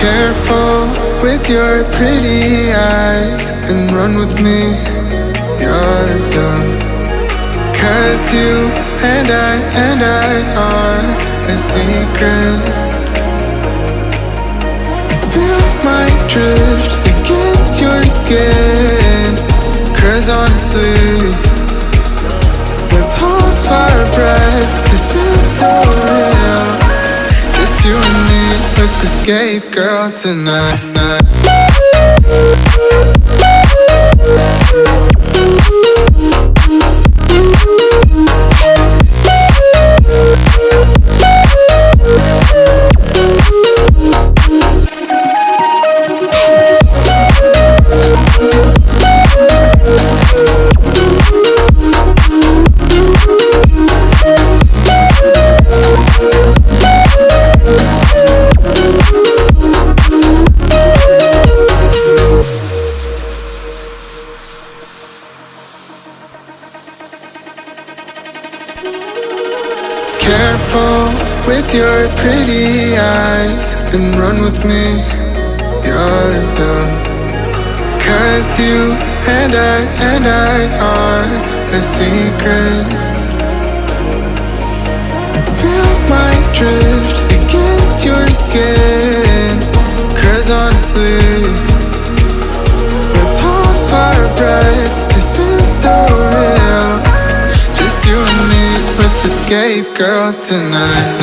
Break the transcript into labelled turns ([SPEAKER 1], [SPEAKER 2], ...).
[SPEAKER 1] Careful with your pretty eyes and run with me. Yeah, yeah. Cause you and I and I are a secret. Feel my drift against your skin. Cause honestly, escape, girl, tonight. Careful with your pretty eyes and run with me. Yeah, yeah. Cause you and I and I are a secret. Feel my brave girl tonight.